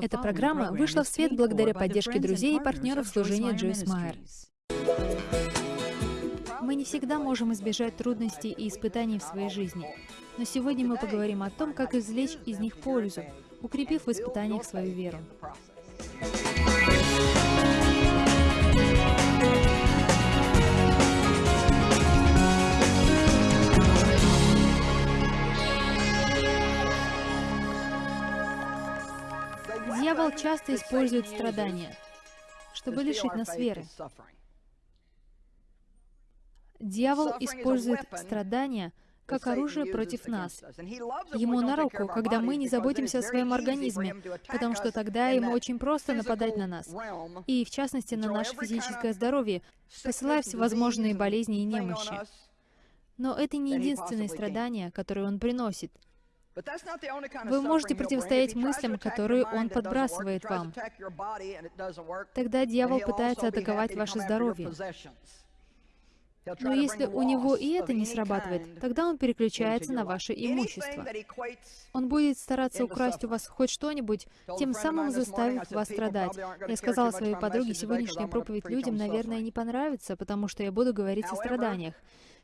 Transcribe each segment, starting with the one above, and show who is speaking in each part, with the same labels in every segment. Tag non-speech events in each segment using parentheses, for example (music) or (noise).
Speaker 1: Эта программа вышла в свет благодаря поддержке друзей и партнеров служения Джойс Майер. Мы не всегда можем избежать трудностей и испытаний в своей жизни, но сегодня мы поговорим о том, как извлечь из них пользу, укрепив в испытаниях свою веру. Дьявол часто использует страдания, чтобы лишить нас веры. Дьявол использует страдания как оружие против нас. Ему на руку, когда мы не заботимся о своем организме, потому что тогда ему очень просто нападать на нас, и в частности на наше физическое здоровье, посылая всевозможные болезни и немощи. Но это не единственные страдания, которые он приносит. Вы можете противостоять мыслям, которые он подбрасывает вам. Тогда дьявол пытается атаковать ваше здоровье. Но если у него и это не срабатывает, тогда он переключается на ваше имущество. Он будет стараться украсть у вас хоть что-нибудь, тем самым заставив вас страдать. Я сказала своей подруге, сегодняшняя проповедь людям, наверное, не понравится, потому что я буду говорить о страданиях.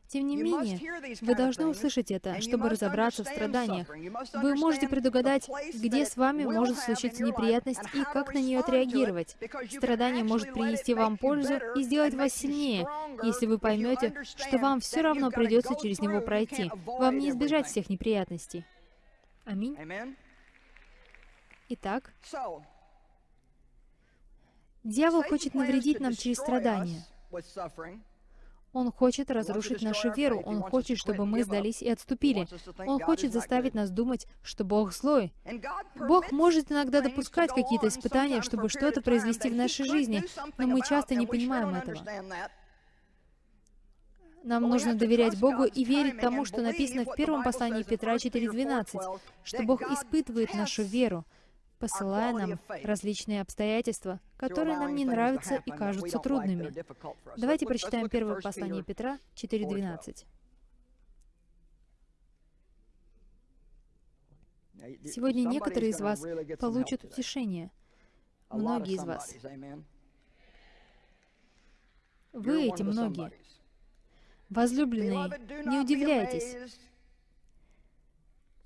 Speaker 1: Тем не менее, вы должны услышать это, чтобы разобраться в страданиях. Вы можете предугадать, где с вами может случиться неприятность и как на нее отреагировать. Страдание может принести вам пользу и сделать вас сильнее, если вы поймете, что вам все равно придется через него пройти. Вам не избежать всех неприятностей. Аминь. Итак, дьявол хочет навредить нам через страдания. Он хочет разрушить нашу веру. Он хочет, чтобы мы сдались и отступили. Он хочет заставить нас думать, что Бог злой. Бог может иногда допускать какие-то испытания, чтобы что-то произвести в нашей жизни, но мы часто не понимаем этого. Нам нужно доверять Богу и верить тому, что написано в первом послании Петра 4.12, что Бог испытывает нашу веру, посылая нам различные обстоятельства, которые нам не нравятся и кажутся трудными. Давайте прочитаем первое послание Петра 4.12. Сегодня некоторые из вас получат утешение. Многие из вас. Вы эти многие. Возлюбленные, не удивляйтесь,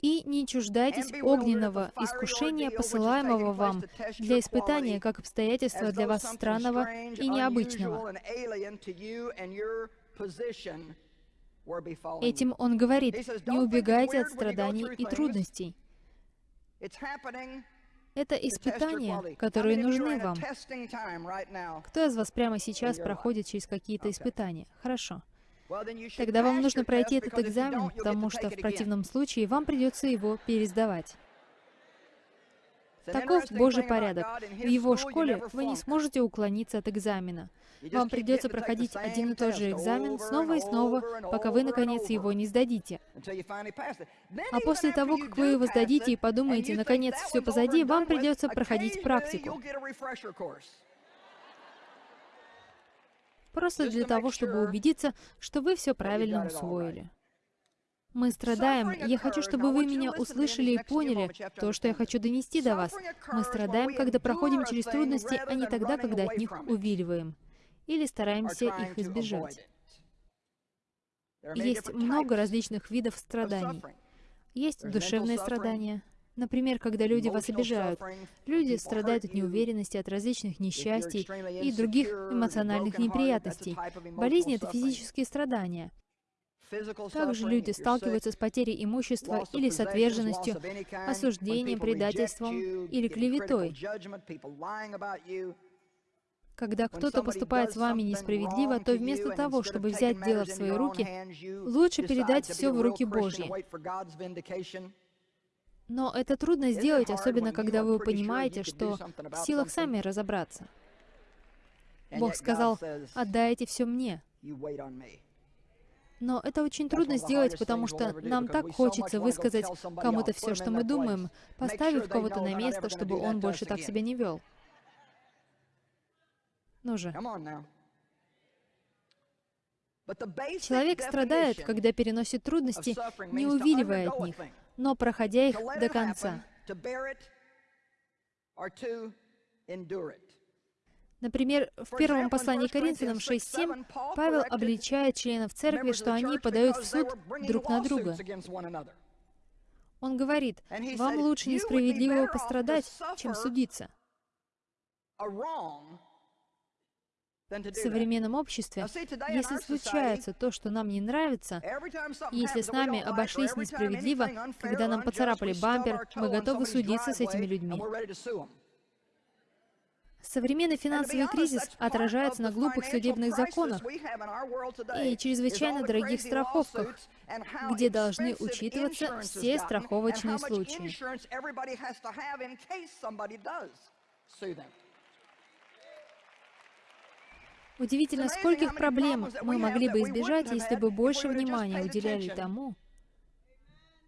Speaker 1: и не чуждайтесь огненного искушения, посылаемого вам для испытания, как обстоятельства для вас странного и необычного. Этим он говорит, не убегайте от страданий и трудностей. Это испытания, которые нужны вам. Кто из вас прямо сейчас проходит через какие-то испытания? Хорошо. Тогда вам нужно пройти этот экзамен, потому что в противном случае вам придется его пересдавать. Таков Божий порядок. В Его школе вы не сможете уклониться от экзамена. Вам придется проходить один и тот же экзамен снова и снова, пока вы, наконец, его не сдадите. А после того, как вы его сдадите и подумаете, наконец, все позади, вам придется проходить практику. Просто для того, чтобы убедиться, что вы все правильно усвоили. Мы страдаем, я хочу, чтобы вы меня услышали и поняли то, что я хочу донести до вас. Мы страдаем, когда проходим через трудности, а не тогда, когда от них увиливаем или стараемся их избежать. Есть много различных видов страданий. Есть душевные страдания, Например, когда люди вас обижают. Люди страдают от неуверенности, от различных несчастий и других эмоциональных неприятностей. Болезни — это физические страдания. Также люди сталкиваются с потерей имущества или с отверженностью, осуждением, предательством или клеветой. Когда кто-то поступает с вами несправедливо, то вместо того, чтобы взять дело в свои руки, лучше передать все в руки Божьи. Но это трудно сделать, особенно когда вы понимаете, что в силах сами разобраться. Бог сказал, «Отдайте все мне». Но это очень трудно сделать, потому что нам так хочется высказать кому-то все, что мы думаем, поставив кого-то на место, чтобы он больше так себя не вел. Ну же. Человек страдает, когда переносит трудности, не увиливая от них но проходя их до конца. Например, в первом послании Коринфянам 6.7 Павел обличает членов церкви, что они подают в суд друг на друга. Он говорит, вам лучше несправедливо пострадать, чем судиться. В современном обществе, если случается то, что нам не нравится, если с нами обошлись несправедливо, когда нам поцарапали бампер, мы готовы судиться с этими людьми. Современный финансовый кризис отражается на глупых судебных законах и чрезвычайно дорогих страховках, где должны учитываться все страховочные случаи. Удивительно, скольких проблем мы могли бы избежать, если бы больше внимания уделяли тому,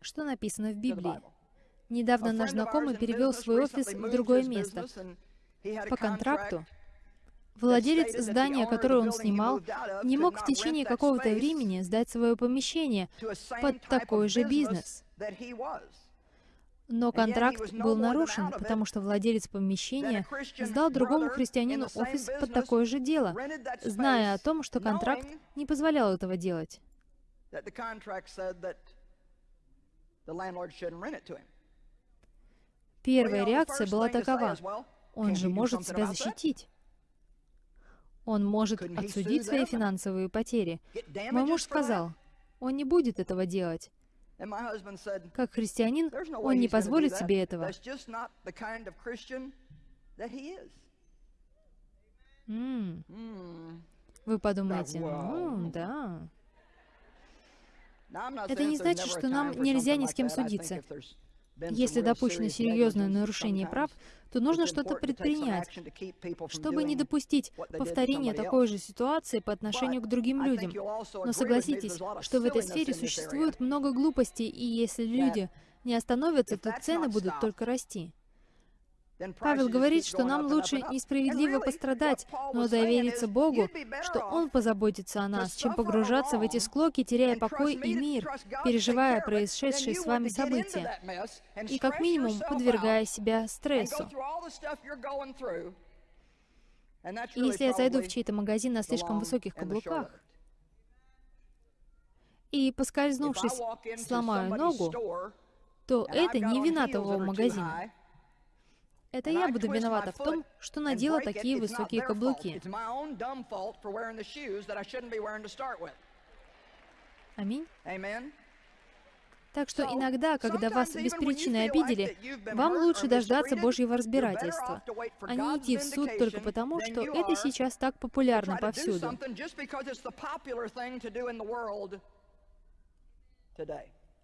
Speaker 1: что написано в Библии. Недавно наш знакомый перевел свой офис в другое место, по контракту владелец здания, которое он снимал, не мог в течение какого-то времени сдать свое помещение под такой же бизнес. Но контракт был нарушен, потому что владелец помещения сдал другому христианину офис под такое же дело, зная о том, что контракт не позволял этого делать. Первая реакция была такова. Он же может себя защитить. Он может отсудить свои финансовые потери. Мой муж сказал, он не будет этого делать. Как христианин, он не позволит себе этого. М. Вы подумаете, ну, да. Это не значит, что нам нельзя ни с кем судиться. Если допущено серьезное нарушение прав, то нужно что-то предпринять, чтобы не допустить повторения такой же ситуации по отношению к другим людям. Но согласитесь, что в этой сфере существует много глупостей, и если люди не остановятся, то цены будут только расти. Павел говорит, что нам лучше несправедливо пострадать, но довериться Богу, что Он позаботится о нас, чем погружаться в эти склоки, теряя покой и мир, переживая происшедшие с вами события, и как минимум подвергая себя стрессу. И если я зайду в чей-то магазин на слишком высоких каблуках, и, поскользнувшись, сломаю ногу, то это не вина того магазина. Это я буду виновата в том, что надела такие высокие каблуки. Аминь. Так что иногда, когда вас без причины обидели, вам лучше дождаться Божьего разбирательства, а не идти в суд только потому, что это сейчас так популярно повсюду.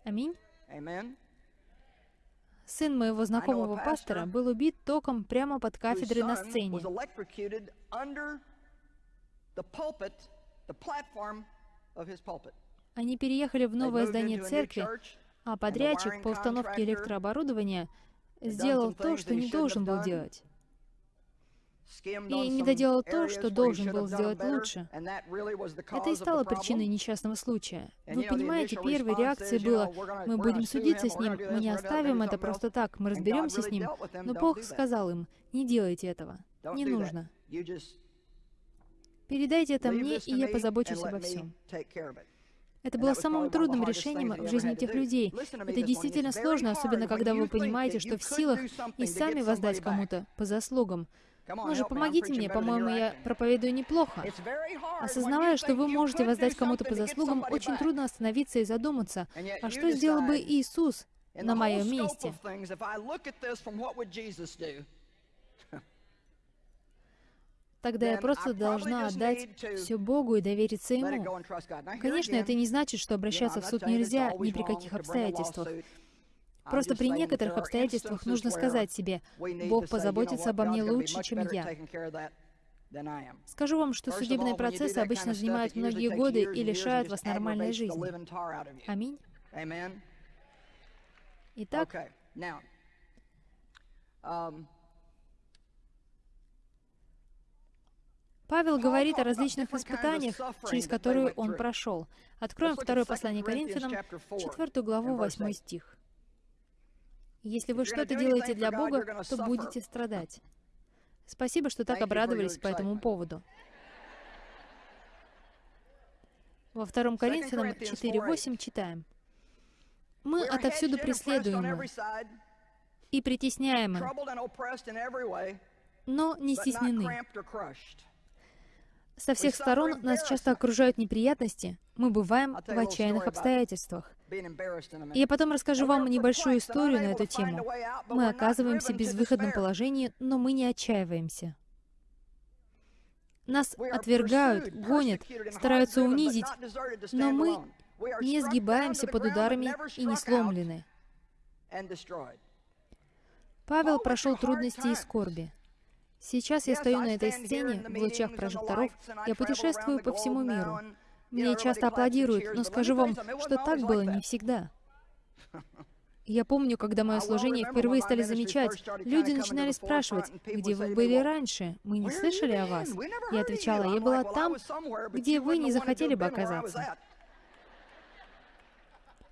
Speaker 1: Аминь. Сын моего знакомого пастора был убит током прямо под кафедрой на сцене. Они переехали в новое здание церкви, а подрядчик по установке электрооборудования сделал то, что не должен был делать и не доделал то, что должен был сделать лучше. Это и стало причиной несчастного случая. Вы понимаете, первой реакцией было, мы будем судиться с ним, мы не оставим это просто так, мы разберемся с ним. Но Бог сказал им, не делайте этого, не нужно. Передайте это мне, и я позабочусь обо всем. Это было самым трудным решением в жизни этих людей. Это действительно сложно, особенно когда вы понимаете, что в силах и сами воздать кому-то по заслугам. Ну же, помогите мне, по-моему, я проповедую неплохо. Осознавая, что вы можете воздать кому-то по заслугам, очень трудно остановиться и задуматься, а что сделал бы Иисус на моем месте? (laughs) Тогда я просто должна отдать все Богу и довериться Ему. Конечно, это не значит, что обращаться в суд нельзя ни при каких обстоятельствах. Просто при некоторых обстоятельствах нужно сказать себе, «Бог позаботится обо мне лучше, чем я». Скажу вам, что судебные процессы обычно занимают многие годы и лишают вас нормальной жизни. Аминь. Итак, um, Павел говорит о различных испытаниях, через которые он прошел. Откроем второе послание Коринфянам, 4 главу, 8 стих. Если вы что-то делаете для Бога, то будете страдать. Спасибо, что так обрадовались по этому поводу. Во 2 Коринфянам 4.8 читаем. «Мы отовсюду преследуемы и притесняемы, но не стеснены. Со всех сторон нас часто окружают неприятности, мы бываем в отчаянных обстоятельствах. Я потом расскажу вам небольшую историю на эту тему. Мы оказываемся в безвыходном положении, но мы не отчаиваемся. Нас отвергают, гонят, стараются унизить, но мы не сгибаемся под ударами и не сломлены. Павел прошел трудности и скорби. Сейчас я стою на этой сцене, в лучах прожекторов, я путешествую по всему миру. Мне часто аплодируют, но скажу вам, что так было не всегда. (laughs) Я помню, когда мое служение впервые стали замечать, люди начинали спрашивать, где вы были раньше, мы не слышали о вас. Я отвечала, я была там, где вы не захотели бы оказаться.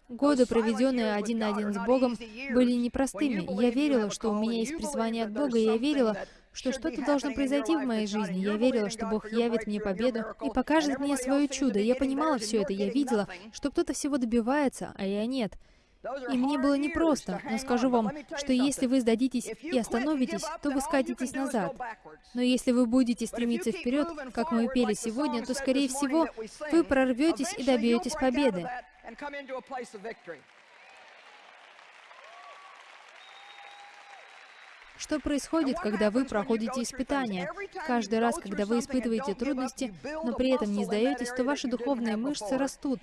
Speaker 1: Годы, проведенные один на один с Богом, были непростыми. Я верила, что у меня есть призвание от Бога, и я верила, что что-то должно произойти в моей жизни. Я верила, что Бог явит мне победу и покажет мне свое чудо. Я понимала все это, я видела, что кто-то всего добивается, а я нет. И мне было непросто, но скажу вам, что если вы сдадитесь и остановитесь, то вы скатитесь назад. Но если вы будете стремиться вперед, как мы пели сегодня, то, скорее всего, вы прорветесь и добьетесь победы. Что происходит, когда вы проходите испытания? Каждый раз, когда вы испытываете трудности, но при этом не сдаетесь, то ваши духовные мышцы растут.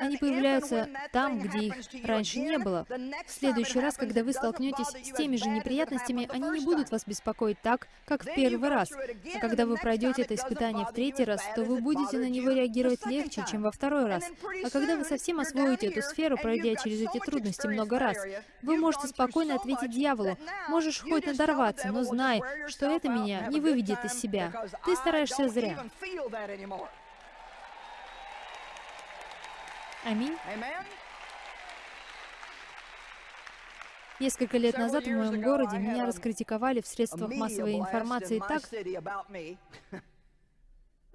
Speaker 1: Они появляются там, где их раньше не было. В следующий раз, когда вы столкнетесь с теми же неприятностями, они не будут вас беспокоить так, как в первый раз. А когда вы пройдете это испытание в третий раз, то вы будете на него реагировать легче, чем во второй раз. А когда вы совсем освоите эту сферу, пройдя через эти трудности много раз, вы можете спокойно ответить дьяволу, «Можешь хоть на надорваться, но знай, что это меня не выведет из себя. Ты стараешься зря. Аминь. Несколько лет назад в моем городе меня раскритиковали в средствах массовой информации так,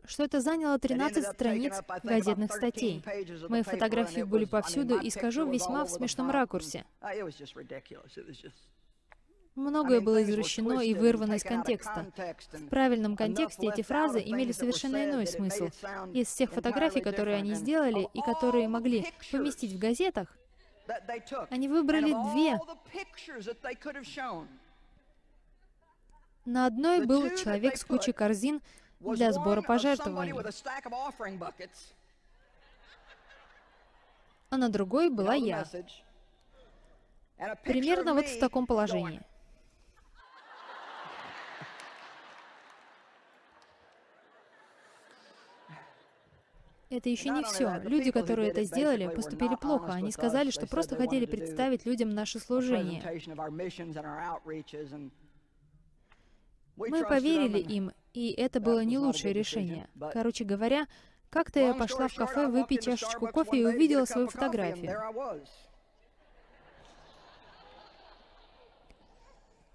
Speaker 1: что это заняло 13 страниц газетных статей. Мои фотографии были повсюду, и скажу весьма в смешном ракурсе. Многое было извращено и вырвано из контекста. В правильном контексте эти фразы имели совершенно иной смысл. Из всех фотографий, которые они сделали и которые могли поместить в газетах, они выбрали две. На одной был человек с кучей корзин для сбора пожертвований, а на другой была я. Примерно вот в таком положении. Это еще не все. Люди, которые это сделали, поступили плохо. Они сказали, что просто хотели представить людям наше служение. Мы поверили им, и это было не лучшее решение. Короче говоря, как-то я пошла в кафе выпить чашечку кофе и увидела свою фотографию.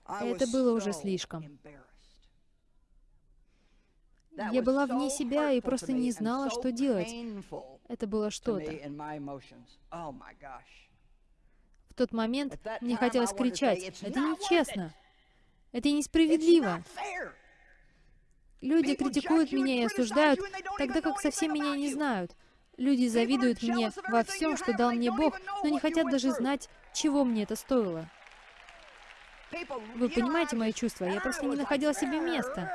Speaker 1: Это было уже слишком. Я была вне себя и просто не знала, что делать. Это было что-то. Oh В тот момент мне хотелось кричать, «Это нечестно! Это несправедливо!» Люди критикуют меня и осуждают, тогда как совсем меня не знают. Люди завидуют мне во всем, что дал мне Бог, но не хотят даже знать, чего мне это стоило. Вы понимаете мои чувства? Я просто не находила себе места.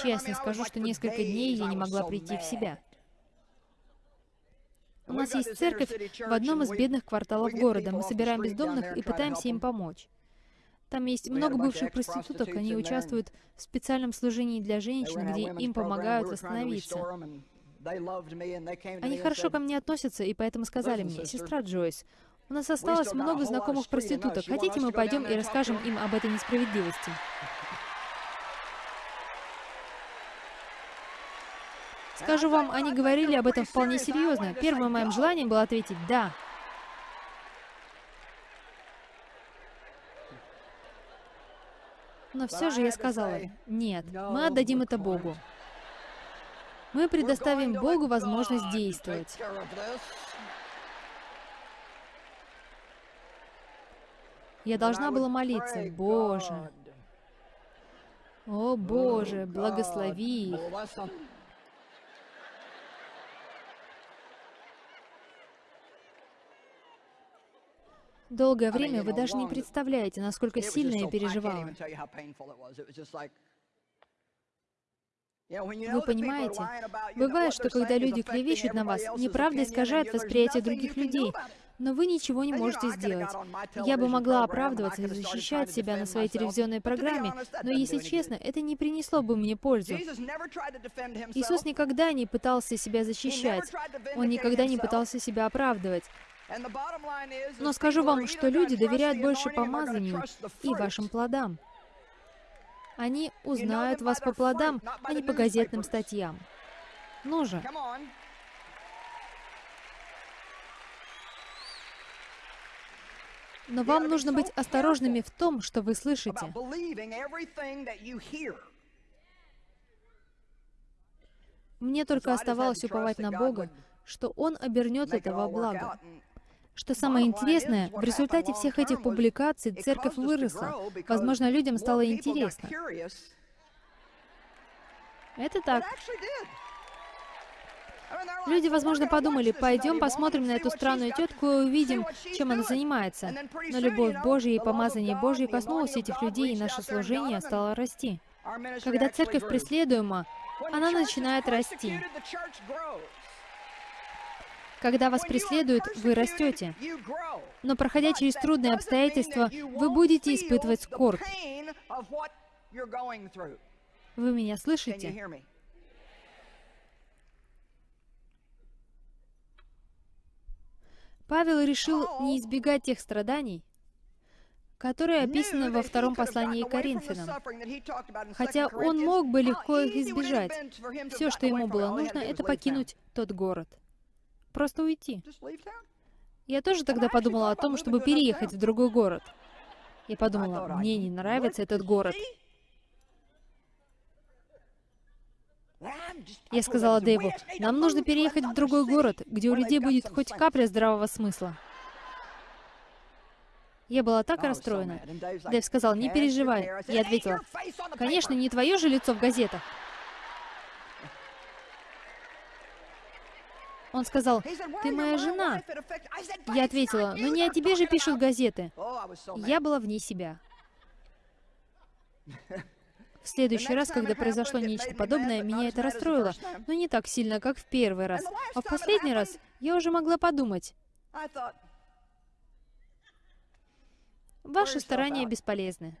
Speaker 1: Честно скажу, что несколько дней я не могла прийти в себя. У нас есть церковь в одном из бедных кварталов города. Мы собираем бездомных и пытаемся им помочь. Там есть много бывших проституток, они участвуют в специальном служении для женщин, где им помогают восстановиться. Они хорошо ко мне относятся, и поэтому сказали мне, «Сестра Джойс, у нас осталось много знакомых проституток. Хотите, мы пойдем и расскажем им об этой несправедливости?» Скажу вам, они говорили об этом вполне серьезно. Первым моим желанием было ответить «да». Но все же я сказала, нет, мы отдадим это Богу. Мы предоставим Богу возможность действовать. Я должна была молиться, Боже, о Боже, благослови их. Долгое время вы даже не представляете, насколько сильно я переживала. Вы понимаете, бывает, что когда люди клевещут на вас, неправда искажает восприятие других людей, но вы ничего не можете сделать. Я бы могла оправдываться и защищать себя на своей телевизионной программе, но, если честно, это не принесло бы мне пользу. Иисус никогда не пытался себя защищать. Он никогда не пытался себя оправдывать. Но скажу вам, что люди доверяют больше помазанию и вашим плодам. Они узнают вас по плодам, а не по газетным статьям. Ну же. Но вам нужно быть осторожными в том, что вы слышите. Мне только оставалось уповать на Бога, что Он обернет это во благо. Что самое интересное, в результате всех этих публикаций церковь выросла. Возможно, людям стало интересно. Это так. Люди, возможно, подумали, пойдем посмотрим на эту странную тетку и увидим, чем она занимается. Но любовь Божья и помазание Божье коснулось этих людей, и наше служение стало расти. Когда церковь преследуема, она начинает расти. Когда вас преследуют, вы растете. Но проходя через трудные обстоятельства, вы будете испытывать скорбь. Вы меня слышите? Павел решил не избегать тех страданий, которые описаны во втором послании Коринфянам. Хотя он мог бы легко их избежать. Все, что ему было нужно, это покинуть тот город. Просто уйти. Я тоже тогда подумала о том, чтобы переехать в другой город. Я подумала, мне не нравится этот город. Я сказала Дэйву, нам нужно переехать в другой город, где у людей будет хоть капля здравого смысла. Я была так расстроена. Дэйв сказал, не переживай. Я ответила, конечно, не твое же лицо в газетах. Он сказал, «Ты моя жена». Я ответила, «Но не о тебе же пишут газеты». Я была вне себя. В следующий раз, когда произошло нечто подобное, меня это расстроило, но не так сильно, как в первый раз. А в последний раз я уже могла подумать, ваши старания бесполезны.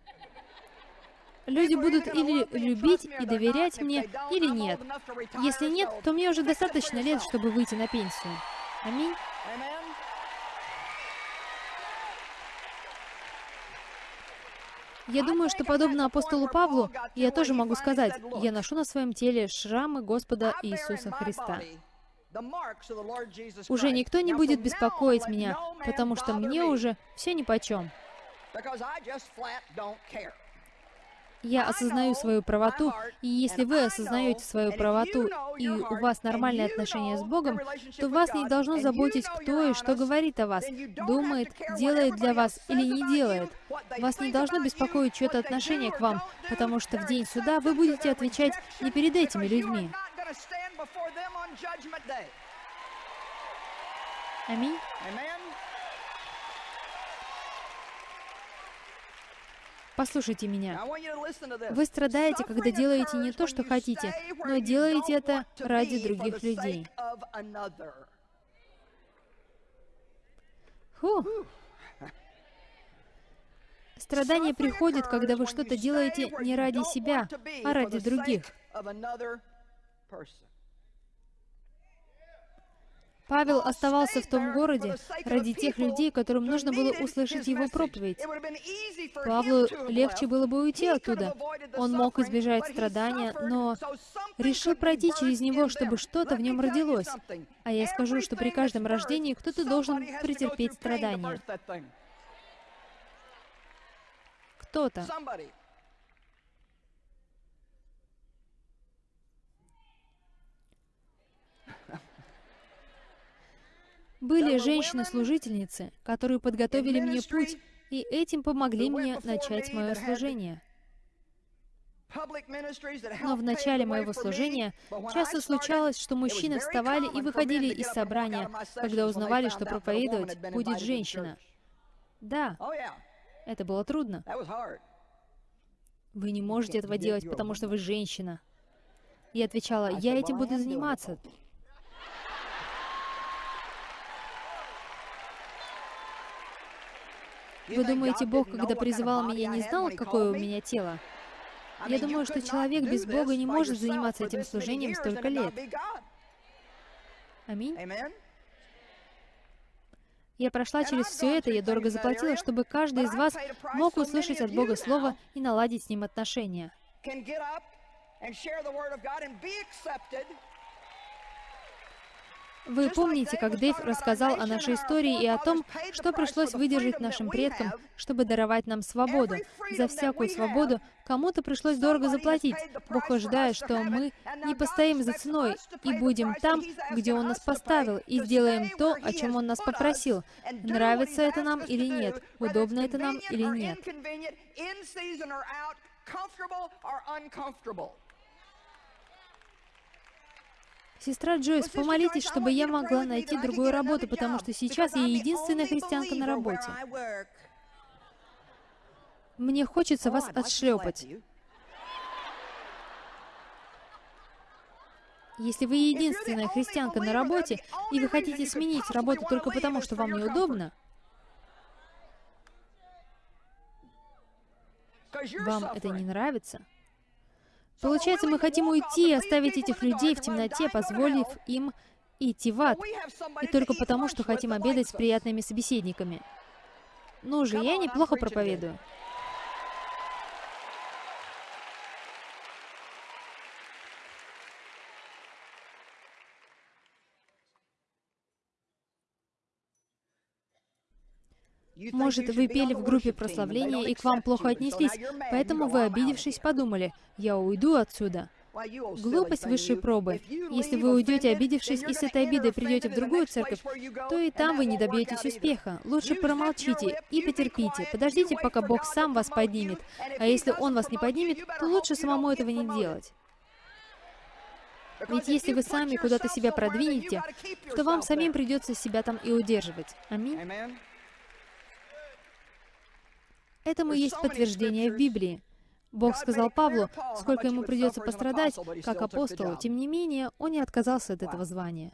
Speaker 1: Люди будут или любить и доверять мне, или нет. Если нет, то мне уже достаточно лет, чтобы выйти на пенсию. Аминь. Я думаю, что подобно апостолу Павлу, я тоже могу сказать, я ношу на своем теле шрамы Господа Иисуса Христа. Уже никто не будет беспокоить меня, потому что мне уже все нипочем. Я осознаю свою правоту, и если вы осознаете свою правоту, и у вас нормальные отношения с Богом, то вас не должно заботить, кто и что говорит о вас, думает, делает для вас или не делает. Вас не должно беспокоить чье-то отношение к вам, потому что в день суда вы будете отвечать не перед этими людьми. Аминь. Послушайте меня. Вы страдаете, когда делаете не то, что хотите, но делаете это ради других людей. Фу. Страдания приходят, когда вы что-то делаете не ради себя, а ради других. Павел оставался в том городе ради тех людей, которым нужно было услышать его проповедь. Павлу легче было бы уйти оттуда. Он мог избежать страдания, но решил пройти через него, чтобы что-то в нем родилось. А я скажу, что при каждом рождении кто-то должен претерпеть страдания. Кто-то. Были женщины-служительницы, которые подготовили мне путь, и этим помогли мне начать мое служение. Но в начале моего служения часто случалось, что мужчины вставали и выходили из собрания, когда узнавали, что проповедовать будет женщина. Да, oh, это было трудно. Вы не можете этого делать, потому что вы женщина. Я отвечала, я этим буду заниматься. Вы думаете, Бог, когда призывал меня, не знал, какое у меня тело? Я думаю, что человек без Бога не может заниматься этим служением столько лет. Аминь. Я прошла через все это, я дорого заплатила, чтобы каждый из вас мог услышать от Бога Слово и наладить с Ним отношения. Вы помните, как Дэйв рассказал о нашей истории и о том, что пришлось выдержать нашим предкам, чтобы даровать нам свободу. За всякую свободу кому-то пришлось дорого заплатить. Бог ожидает, что мы не постоим за ценой и будем там, где Он нас поставил, и сделаем то, о чем Он нас попросил. Нравится это нам или нет, удобно это нам или нет. Сестра Джойс, помолитесь, чтобы я могла найти другую работу, потому что сейчас я единственная христианка на работе. Мне хочется вас отшлепать. Если вы единственная христианка на работе, и вы хотите сменить работу только потому, что вам неудобно, вам это не нравится, Получается, мы хотим уйти и оставить этих людей в темноте, позволив им идти в ад. И только потому, что хотим обедать с приятными собеседниками. Ну же, я неплохо проповедую. Может, вы пели в группе прославления, и к вам плохо отнеслись, поэтому вы, обидевшись, подумали, «Я уйду отсюда». Глупость высшей пробы. Если вы уйдете, обидевшись, и с этой обидой придете в другую церковь, то и там вы не добьетесь успеха. Лучше промолчите и потерпите. Подождите, пока Бог сам вас поднимет. А если Он вас не поднимет, то лучше самому этого не делать. Ведь если вы сами куда-то себя продвинете, то вам самим придется себя там и удерживать. Аминь. Этому есть подтверждение в Библии. Бог сказал Павлу, сколько ему придется пострадать, как апостолу. Тем не менее, он не отказался от этого звания.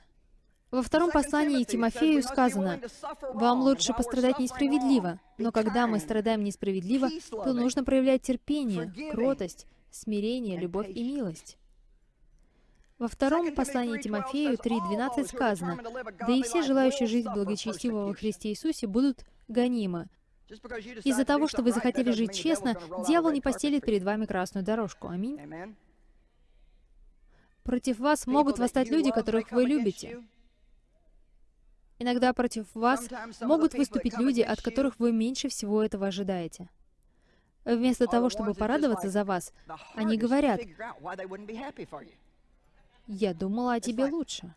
Speaker 1: Во втором послании Тимофею сказано, «Вам лучше пострадать несправедливо, но когда мы страдаем несправедливо, то нужно проявлять терпение, кротость, смирение, любовь и милость». Во втором послании Тимофею 3.12 сказано, «Да и все желающие жить благочестиво во Христе Иисусе будут гонимы, из-за того, что вы захотели жить честно, дьявол не постелит перед вами красную дорожку. Аминь. Против вас могут восстать люди, которых вы любите. Иногда против вас могут выступить люди, от которых вы меньше всего этого ожидаете. Вместо того, чтобы порадоваться за вас, они говорят, «Я думала о тебе лучше».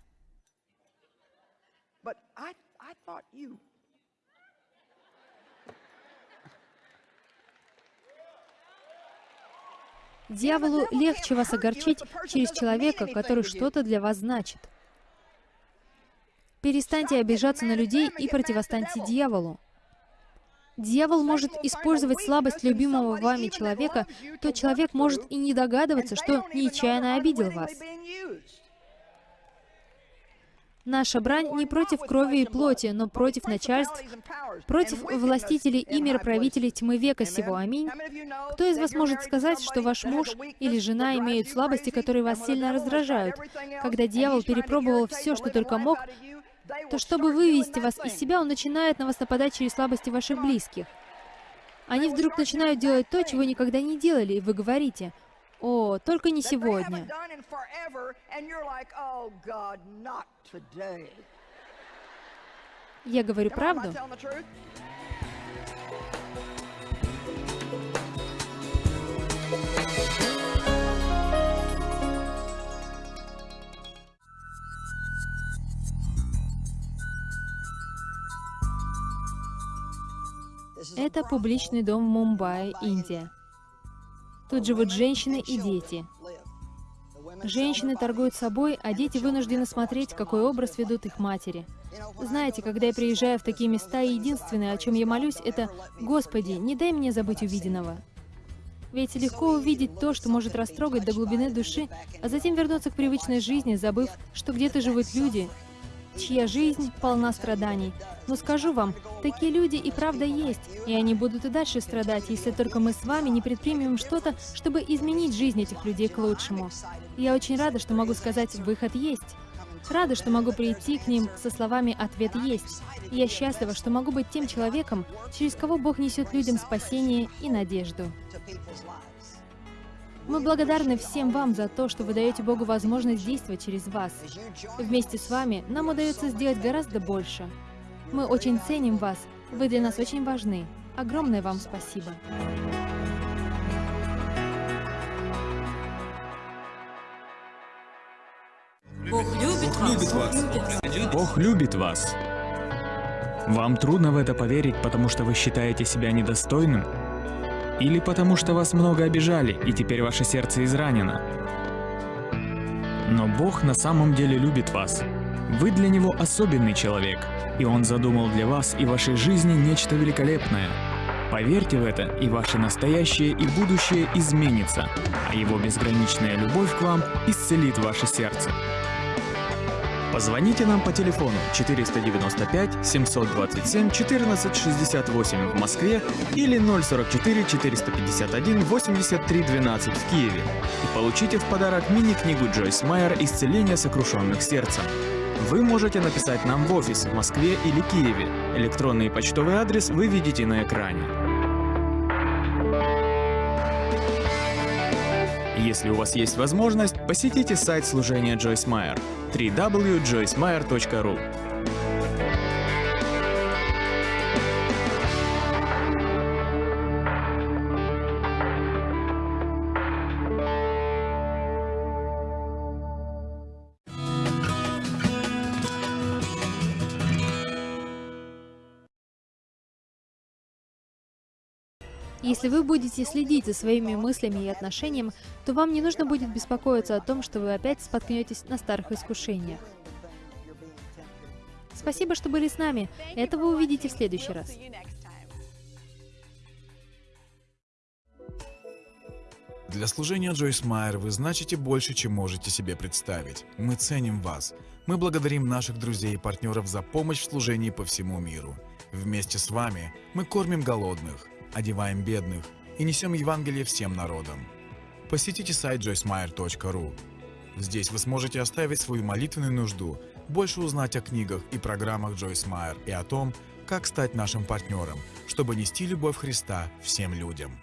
Speaker 1: Дьяволу легче вас огорчить через человека, который что-то для вас значит. Перестаньте обижаться на людей и противостаньте дьяволу. Дьявол может использовать слабость любимого вами человека, то человек может и не догадываться, что нечаянно обидел вас. Наша брань не против крови и плоти, но против начальств, против властителей и мироправителей тьмы века сего. Аминь. Кто из вас может сказать, что ваш муж или жена имеют слабости, которые вас сильно раздражают? Когда дьявол перепробовал все, что только мог, то чтобы вывести вас из себя, он начинает на вас нападать через слабости ваших близких. Они вдруг начинают делать то, чего никогда не делали, и вы говорите, о, только не сегодня. Я говорю правду. Это публичный дом в Мумбаи, Индия. Тут живут женщины и дети. Женщины торгуют собой, а дети вынуждены смотреть, какой образ ведут их матери. Знаете, когда я приезжаю в такие места, единственное, о чем я молюсь, это «Господи, не дай мне забыть увиденного». Ведь легко увидеть то, что может растрогать до глубины души, а затем вернуться к привычной жизни, забыв, что где-то живут люди, чья жизнь полна страданий. Но скажу вам, такие люди и правда есть, и они будут и дальше страдать, если только мы с вами не предпримем что-то, чтобы изменить жизнь этих людей к лучшему. Я очень рада, что могу сказать «выход есть». Рада, что могу прийти к ним со словами «ответ есть». Я счастлива, что могу быть тем человеком, через кого Бог несет людям спасение и надежду. Мы благодарны всем вам за то, что вы даете Богу возможность действовать через вас. Вместе с вами нам удается сделать гораздо больше. Мы очень ценим вас, вы для нас очень важны. Огромное вам спасибо.
Speaker 2: Бог любит вас. Бог любит вас. Вам трудно в это поверить, потому что вы считаете себя недостойным? Или потому что вас много обижали, и теперь ваше сердце изранено? Но Бог на самом деле любит вас. Вы для Него особенный человек, и Он задумал для вас и вашей жизни нечто великолепное. Поверьте в это, и ваше настоящее и будущее изменится, а Его безграничная любовь к вам исцелит ваше сердце. Позвоните нам по телефону 495 727 1468 в Москве или 044 451 83 12 в Киеве и получите в подарок мини-книгу Джойс Майер «Исцеление сокрушенных сердцем». Вы можете написать нам в офис в Москве или Киеве. Электронный почтовый адрес вы видите на экране. Если у вас есть возможность, посетите сайт служения Джойс Майер www.joycemeyer.ru
Speaker 1: Если вы будете следить за своими мыслями и отношениями, то вам не нужно будет беспокоиться о том, что вы опять споткнетесь на старых искушениях. Спасибо, что были с нами. Это вы увидите в следующий раз.
Speaker 3: Для служения Джойс Майер вы значите больше, чем можете себе представить. Мы ценим вас. Мы благодарим наших друзей и партнеров за помощь в служении по всему миру. Вместе с вами мы кормим голодных, одеваем бедных и несем Евангелие всем народам. Посетите сайт joycemeyer.ru. Здесь вы сможете оставить свою молитвенную нужду, больше узнать о книгах и программах Джойс Майер и о том, как стать нашим партнером, чтобы нести любовь Христа всем людям.